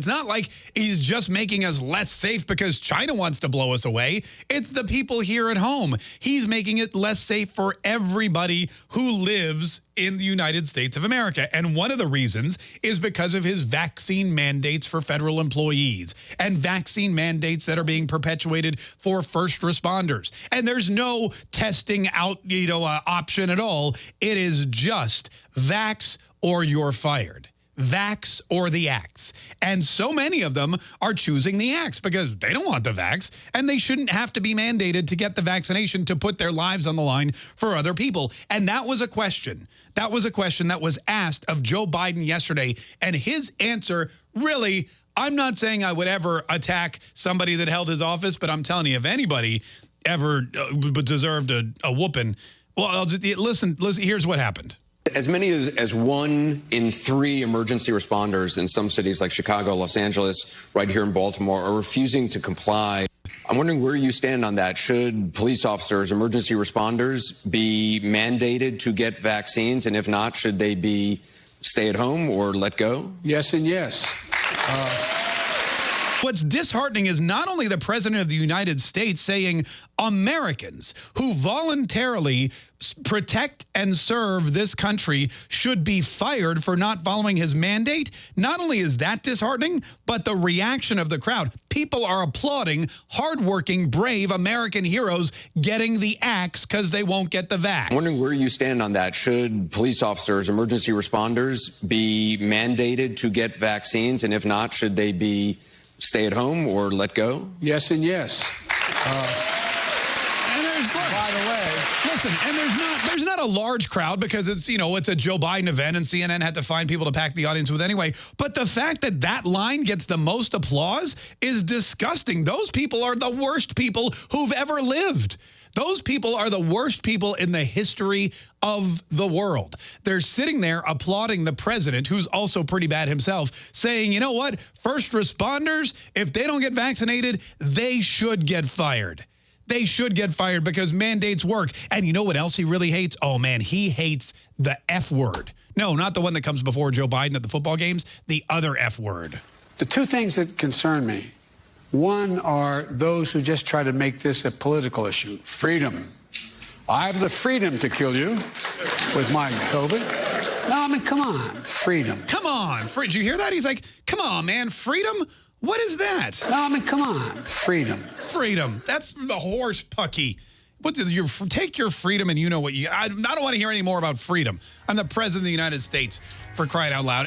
It's not like he's just making us less safe because China wants to blow us away. It's the people here at home. He's making it less safe for everybody who lives in the United States of America. And one of the reasons is because of his vaccine mandates for federal employees and vaccine mandates that are being perpetuated for first responders. And there's no testing out, you know, uh, option at all. It is just vax or you're fired vax or the axe. And so many of them are choosing the axe because they don't want the vax and they shouldn't have to be mandated to get the vaccination to put their lives on the line for other people. And that was a question. That was a question that was asked of Joe Biden yesterday. And his answer really, I'm not saying I would ever attack somebody that held his office, but I'm telling you, if anybody ever uh, deserved a, a whooping, well, I'll just, listen, listen, here's what happened. As many as, as one in three emergency responders in some cities like Chicago, Los Angeles, right here in Baltimore, are refusing to comply. I'm wondering where you stand on that. Should police officers, emergency responders, be mandated to get vaccines? And if not, should they be stay at home or let go? Yes and yes. Uh What's disheartening is not only the president of the United States saying Americans who voluntarily protect and serve this country should be fired for not following his mandate. Not only is that disheartening, but the reaction of the crowd. People are applauding hardworking, brave American heroes getting the axe because they won't get the vax. I'm wondering where you stand on that. Should police officers, emergency responders be mandated to get vaccines? And if not, should they be stay at home or let go? Yes and yes. Uh, and there's, by the way, listen, and there's not there's not a large crowd because it's, you know, it's a Joe Biden event and CNN had to find people to pack the audience with anyway. But the fact that that line gets the most applause is disgusting. Those people are the worst people who've ever lived. Those people are the worst people in the history of the world. They're sitting there applauding the president, who's also pretty bad himself, saying, you know what, first responders, if they don't get vaccinated, they should get fired. They should get fired because mandates work. And you know what else he really hates? Oh, man, he hates the F word. No, not the one that comes before Joe Biden at the football games, the other F word. The two things that concern me one are those who just try to make this a political issue. Freedom. I have the freedom to kill you with my COVID. No, I mean, come on, freedom. Come on, free. Did you hear that? He's like, come on, man, freedom? What is that? No, I mean, come on, freedom. Freedom. That's the horse pucky. What's it? You take your freedom and you know what you. I, I don't want to hear any more about freedom. I'm the president of the United States for crying out loud.